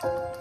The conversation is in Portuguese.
Música